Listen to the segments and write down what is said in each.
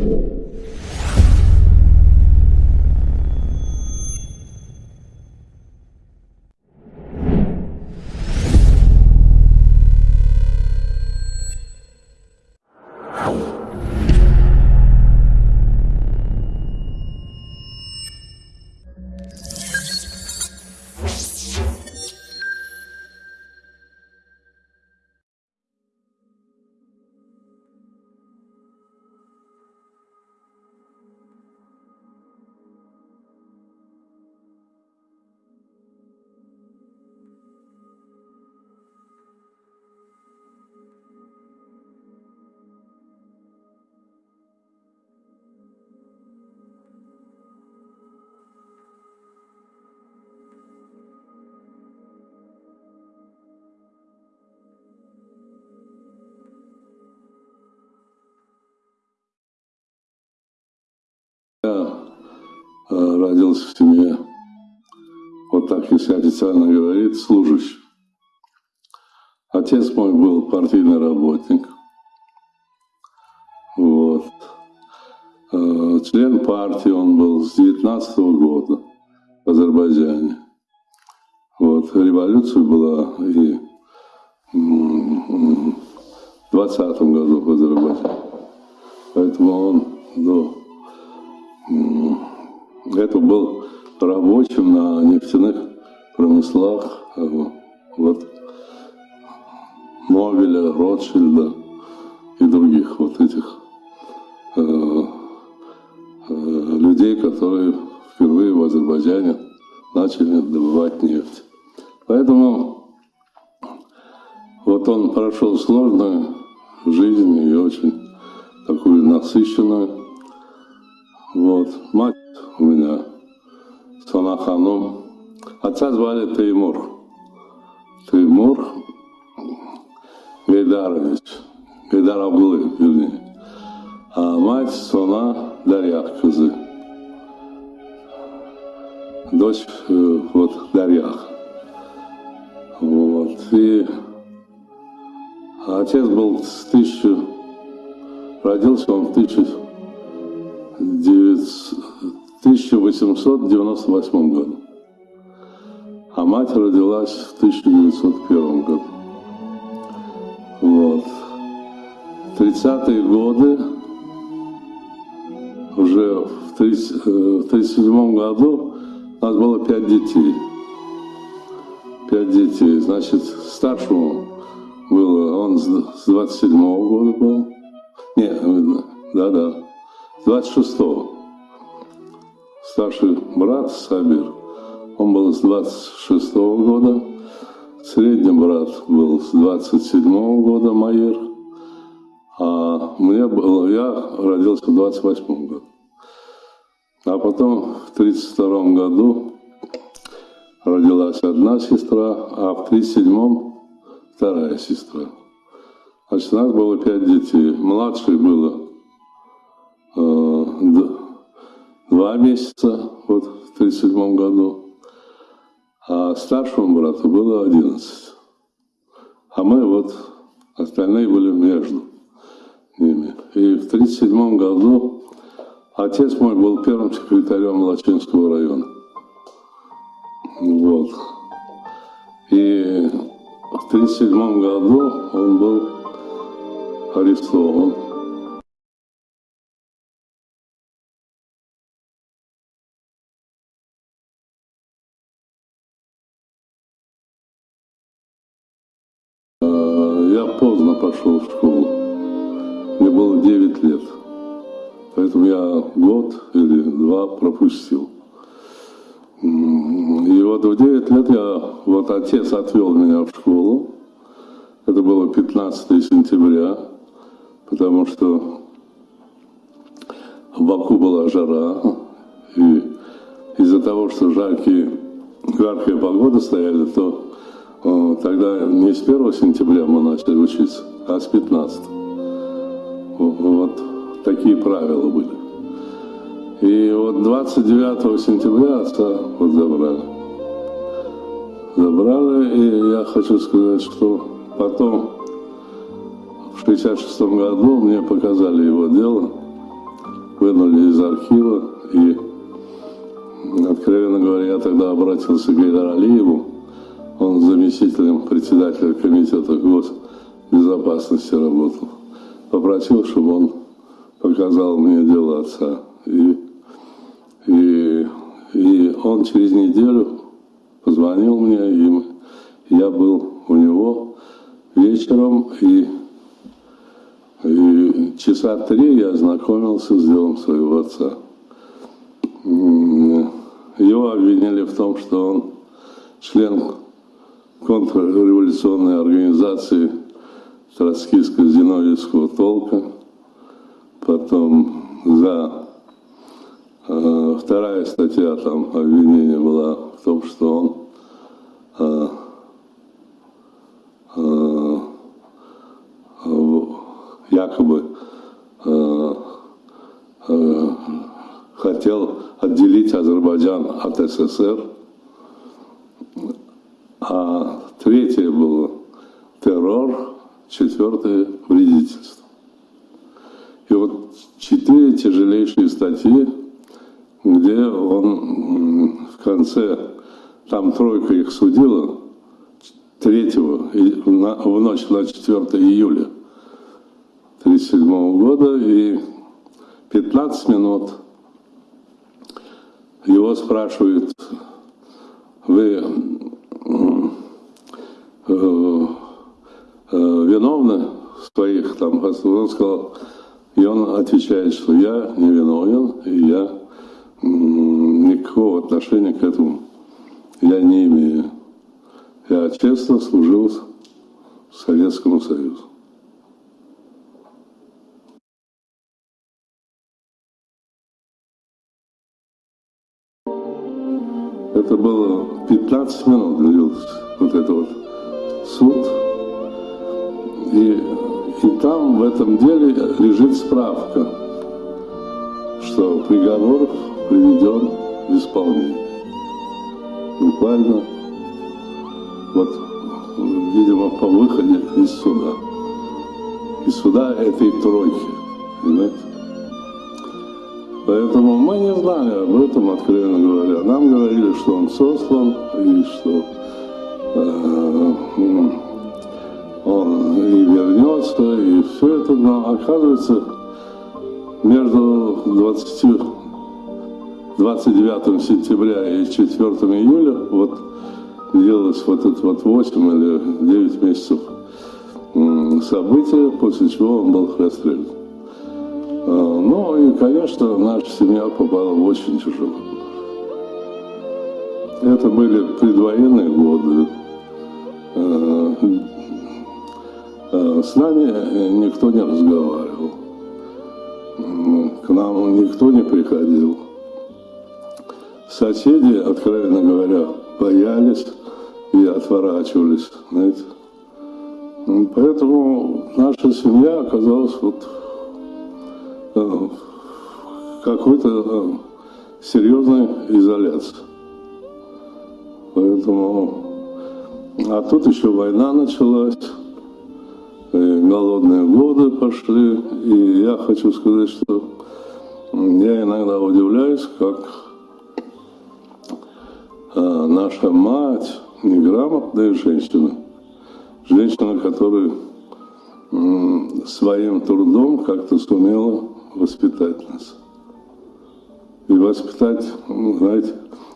Я родился в семье, вот так, если официально говорить, служащий. Отец мой был партийный работник. Вот. Э, член партии он был с 19 года в Азербайджане. Вот. Революция была и в 20 году в Азербайджане. Поэтому он до это был рабочим на нефтяных промыслах, э, вот, Мовеля, Ротшильда и других вот этих э, э, людей, которые впервые в Азербайджане начали добывать нефть. Поэтому вот он прошел сложную жизнь и очень такую насыщенную. Вот. Мать у меня, Санаханом. Отца звали Теймур. Теймур Гайдарович. Гайдар Абдулы, вернее. А мать Сона Дарья Кызы. Дочь э, вот Дарьях. Вот. И отец был с тысячу... Родился он в тысячу 1898 году. А мать родилась в 1901 году. Вот. 30-е годы, уже в 1937 э, году у нас было пять детей. Пять детей. Значит, старшему было, он с 27 -го года был. Не, да-да, 26-го. Старший брат Сабир, он был с 26-го года, средний брат был с 27-го года, Маир, а мне было, я родился в 28-м году. А потом в 32-м году родилась одна сестра, а в 37-м вторая сестра. Значит, у нас было пять детей. Младший было Э, два месяца вот, в 1937 году, а старшему брату было 11. А мы вот, остальные были между ними. И в 1937 году отец мой был первым секретарем Лачинского района. Вот. И в 1937 году он был арестован поздно пошел в школу. Мне было 9 лет. Поэтому я год или два пропустил. И вот в 9 лет я, вот отец отвел меня в школу. Это было 15 сентября, потому что в Баку была жара. И из-за того, что жаркие, жаркая погода стояли, то Тогда не с 1 сентября мы начали учиться, а с 15. Вот такие правила были. И вот 29 сентября отца вот забрали. Забрали, и я хочу сказать, что потом, в 66 году, мне показали его дело. вынули из архива. И, откровенно говоря, я тогда обратился к Гайдаралиеву, он заместителем председателя комитета госбезопасности работал. Попросил, чтобы он показал мне дело отца. И, и, и он через неделю позвонил мне, и я был у него вечером, и, и часа три я ознакомился с делом своего отца. Его обвинили в том, что он член контрреволюционной организации троцкистско-зиновьевского толка, потом за э, вторая статья там обвинения была в том, что он э, э, якобы э, э, хотел отделить Азербайджан от СССР, а третье было террор, четвертое вредительство. И вот четыре тяжелейшие статьи, где он в конце, там тройка их судила, третьего, в ночь на 4 июля 1937 года, и 15 минут его спрашивают, вы э, э, своих там, он сказал, и он отвечает, что я не виновен, и я никакого отношения к этому я не имею. Я честно служил Советскому Союзу. Это было 15 минут длился вот этот вот суд. И, и там в этом деле лежит справка, что приговор приведен в исполнение. Буквально вот, видимо, по выходе из суда. Из суда этой тройки, понимаете? Поэтому мы не знали об этом, откровенно говоря. Нам говорили, что он сослан, и что он и вернется, и все это, но оказывается, между 20, 29 сентября и 4 июля, вот делалось вот это вот 8 или 9 месяцев события, после чего он был расстрелян. А, ну и, конечно, наша семья попала в очень тяжелый Это были предвоенные годы. А, с нами никто не разговаривал. К нам никто не приходил. Соседи, откровенно говоря, боялись и отворачивались, знаете. Поэтому наша семья оказалась вот Э, какой-то э, серьезной изоляции. Поэтому... А тут еще война началась, и голодные годы пошли, и я хочу сказать, что я иногда удивляюсь, как э, наша мать, неграмотная женщина, женщина, которая своим трудом как-то сумела воспитать нас. И воспитать, ну, знаете,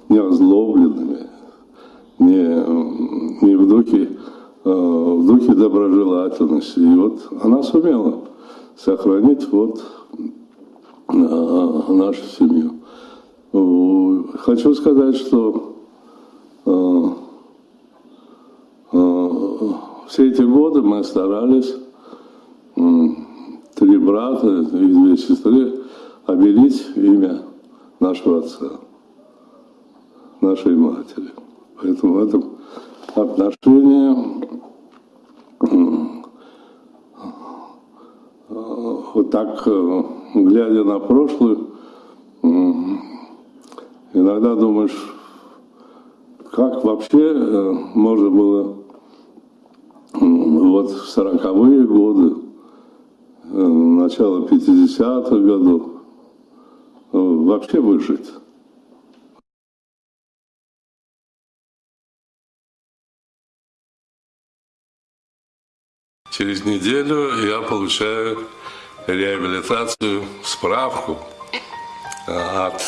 не озлобленными, не, не в, духе, э, в духе доброжелательности. И вот она сумела сохранить вот э, нашу семью. Хочу сказать, что э, все эти годы мы старались три брата и две сестры обелить имя нашего отца, нашей матери. Поэтому в этом отношении вот так, э, глядя на прошлое, иногда думаешь, как вообще э, можно было вот в сороковые годы начала 50-х годов, вообще выжить. Через неделю я получаю реабилитацию, справку от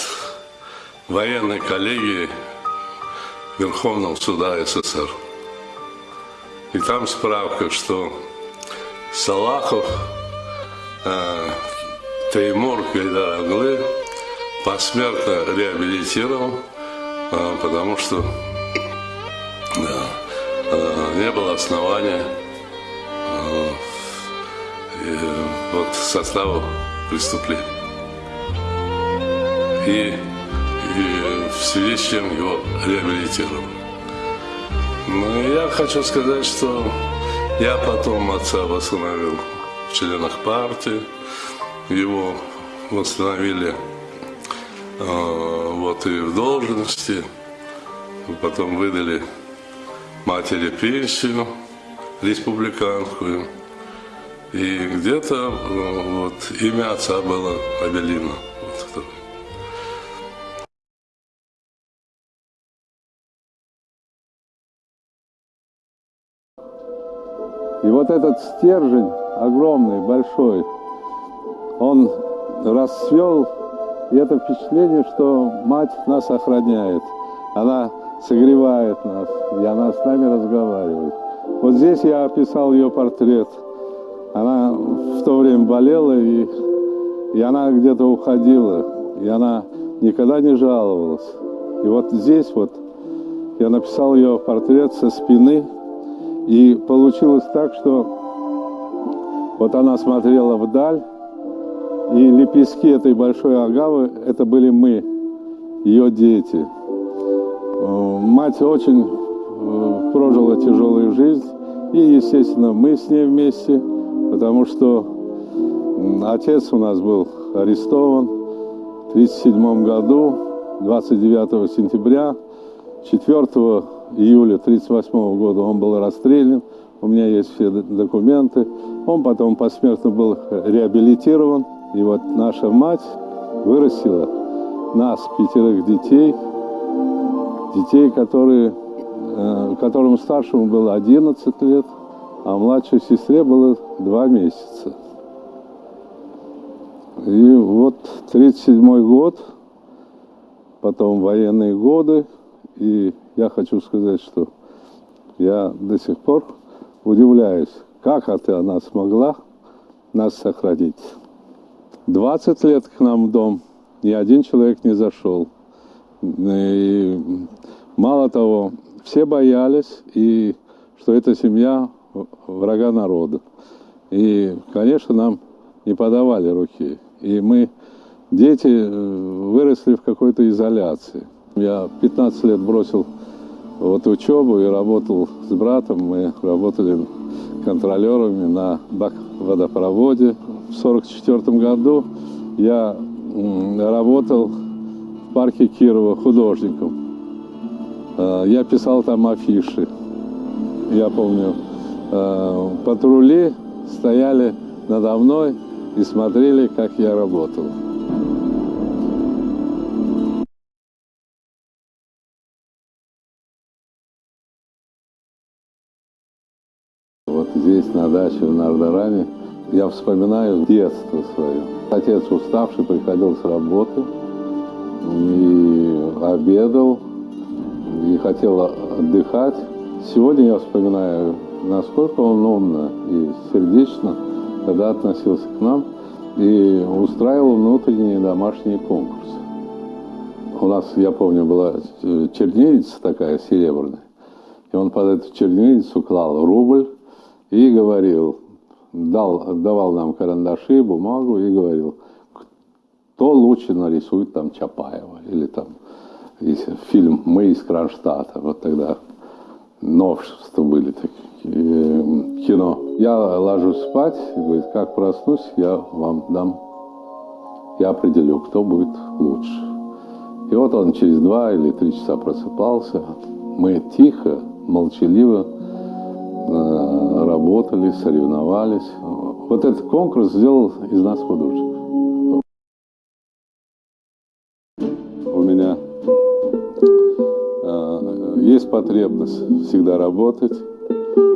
военной коллегии Верховного суда СССР. И там справка, что Салахов э, Теймур Гайдараглы посмертно реабилитирован, э, потому что да, э, не было основания вот состава преступления. И, и в связи с чем его реабилитировали. Ну, я хочу сказать, что я потом отца восстановил в членах партии, его восстановили э, вот и в должности, потом выдали матери пенсию республиканскую, и где-то э, вот имя отца было Абелина. И вот этот стержень огромный, большой, он расцвел, и это впечатление, что мать нас охраняет. Она согревает нас, и она с нами разговаривает. Вот здесь я описал ее портрет. В то время болела, и, и она где-то уходила, и она никогда не жаловалась. И вот здесь вот я написал ее портрет со спины, и получилось так, что вот она смотрела вдаль, и лепестки этой большой агавы – это были мы, ее дети. Э, мать очень э, прожила тяжелую жизнь, и, естественно, мы с ней вместе, потому что отец у нас был арестован в 1937 году, 29 сентября, 4 июля 1938 года он был расстрелян, у меня есть все документы. Он потом посмертно был реабилитирован. И вот наша мать вырастила нас, пятерых детей, детей, которые, э, которому старшему было 11 лет, а младшей сестре было 2 месяца. И вот 37 год, потом военные годы, и я хочу сказать, что я до сих пор удивляюсь, как это она смогла нас сохранить. 20 лет к нам в дом ни один человек не зашел. И мало того, все боялись, и что это семья врага народа. И, конечно, нам не подавали руки. И мы, дети, э, выросли в какой-то изоляции. Я 15 лет бросил вот учебу и работал с братом. Мы работали контролерами на водопроводе. В 1944 году я работал в парке Кирова художником. А, я писал там афиши. Я помню, а, патрули стояли надо мной и смотрели, как я работал. Вот здесь, на даче в Нардаране, я вспоминаю детство свое. Отец уставший приходил с работы и обедал, и хотел отдыхать. Сегодня я вспоминаю, насколько он умно и сердечно когда относился к нам и устраивал внутренние домашние конкурсы. У нас, я помню, была чернильница такая серебряная, и он под эту чернильницу клал рубль, и говорил, дал, давал нам карандаши, бумагу и говорил, кто лучше нарисует там Чапаева или там фильм «Мы из Кронштадта». Вот тогда новшества были такие, Эм, кино. Я ложусь спать, и говорит, как проснусь, я вам дам, я определю, кто будет лучше. И вот он через два или три часа просыпался. Мы тихо, молчаливо э, работали, соревновались. Вот этот конкурс сделал из нас художников. У меня э, есть потребность всегда работать,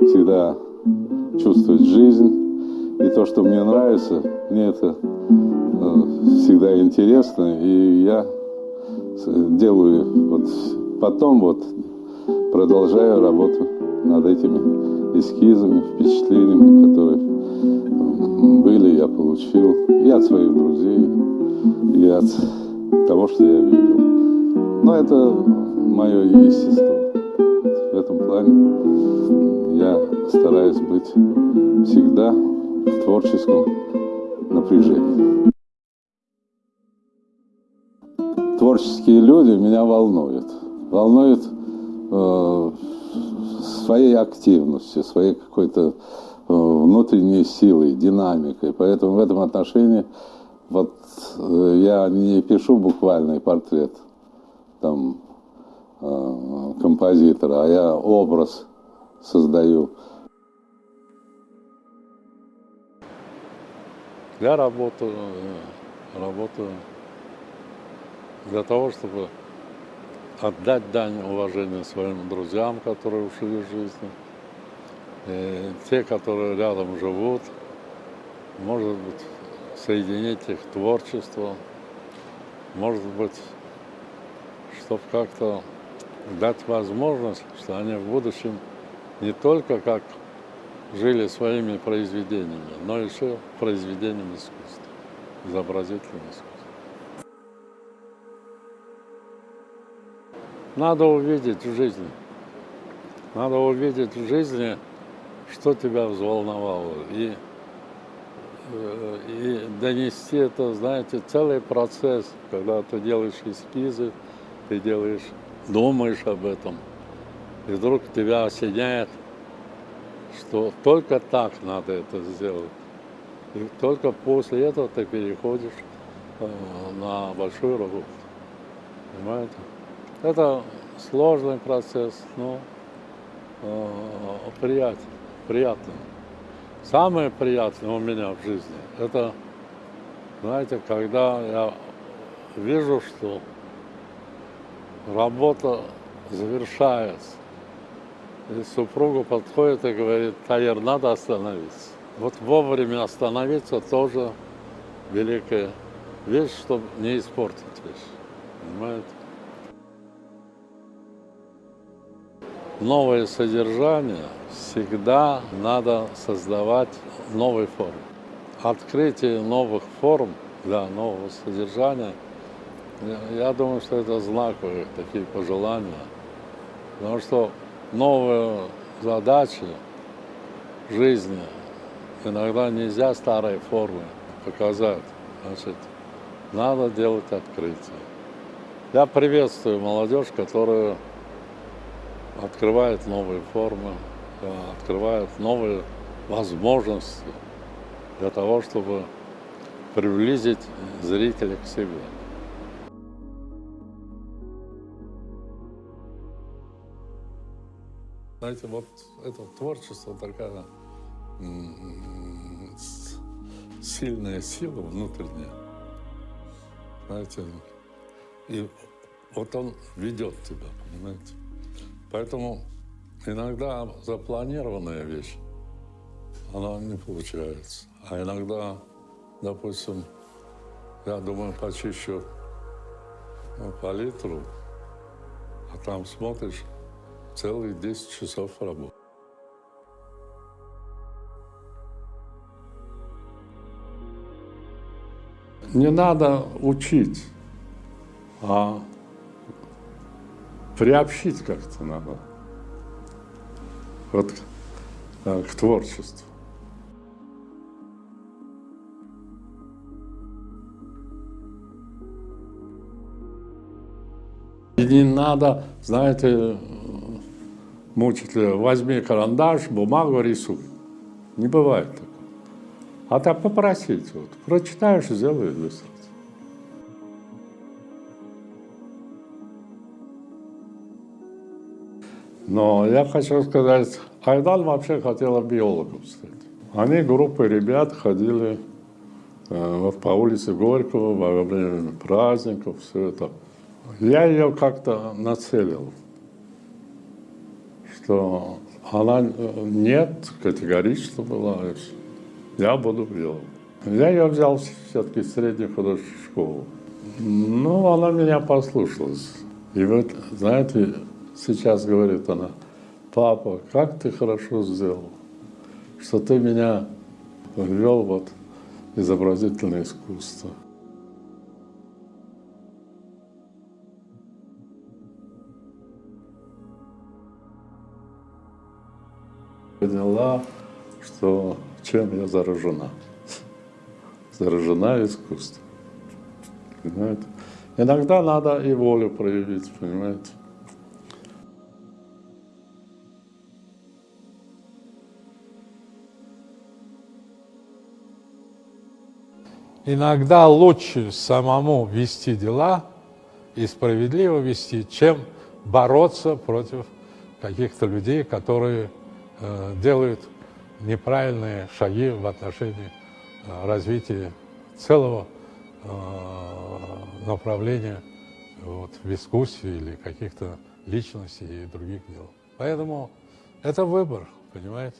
всегда чувствовать жизнь. И то, что мне нравится, мне это э, всегда интересно. И я делаю вот потом вот продолжаю работу над этими эскизами, впечатлениями, которые были, я получил и от своих друзей, и от того, что я видел. Но это мое естество. В этом плане я стараюсь быть всегда в творческом напряжении. Творческие люди меня волнуют. Волнуют э, своей активностью, своей какой-то э, внутренней силой, динамикой. Поэтому в этом отношении вот э, я не пишу буквальный портрет там композитора, а я образ создаю. Я работаю, работаю для того, чтобы отдать дань уважения своим друзьям, которые ушли из жизни, и те, которые рядом живут, может быть, соединить их творчество, может быть, чтобы как-то дать возможность, что они в будущем не только как жили своими произведениями, но еще произведениями искусства, изобразительного искусства. Надо увидеть в жизни, надо увидеть в жизни, что тебя взволновало, и, э, и донести это, знаете, целый процесс, когда ты делаешь эскизы, ты делаешь, думаешь об этом, и вдруг тебя осеняет, что только так надо это сделать. И только после этого ты переходишь э, на большую работу. Понимаете? Это сложный процесс, но э, приятный, приятный. Самое приятное у меня в жизни, это, знаете, когда я вижу, что работа завершается, и супруга подходит и говорит, Таир, надо остановиться. Вот вовремя остановиться тоже великая вещь, чтобы не испортить вещь. Понимаете? новое содержание всегда надо создавать в новой форме. Открытие новых форм для нового содержания, я думаю, что это знаковые такие пожелания. Потому что новые задачи жизни иногда нельзя старой формы показать. Значит, надо делать открытие. Я приветствую молодежь, которая открывает новые формы, открывает новые возможности для того, чтобы приблизить зрителя к себе. Знаете, вот это творчество такая сильная сила внутренняя. Знаете, и вот он ведет тебя, понимаете? Поэтому иногда запланированная вещь, она не получается. А иногда, допустим, я думаю, почищу ну, палитру, а там смотришь, целые 10 часов работы. Не надо учить, а приобщить как-то надо вот, э, к творчеству. И не надо, знаете, мучить, возьми карандаш, бумагу, рисуй. Не бывает такого. А так попросить, вот, прочитаешь, сделай быстро. Но я хочу сказать, Айдан вообще хотела биологом стать. Они группой ребят ходили э, по улице Горького во время праздников, все это. Я ее как-то нацелил. Что она э, нет, категорично была. Я буду биолог. Я ее взял все-таки в среднюю художественную школу. Ну, она меня послушалась. И вот, знаете, сейчас говорит она, папа, как ты хорошо сделал, что ты меня ввел вот изобразительное искусство. Поняла, что чем я заражена. Заражена искусством. Понимаете? Иногда надо и волю проявить, понимаете? Иногда лучше самому вести дела и справедливо вести, чем бороться против каких-то людей, которые делают неправильные шаги в отношении э, развития целого э, направления вот, в искусстве или каких-то личностей и других дел. Поэтому это выбор, понимаете?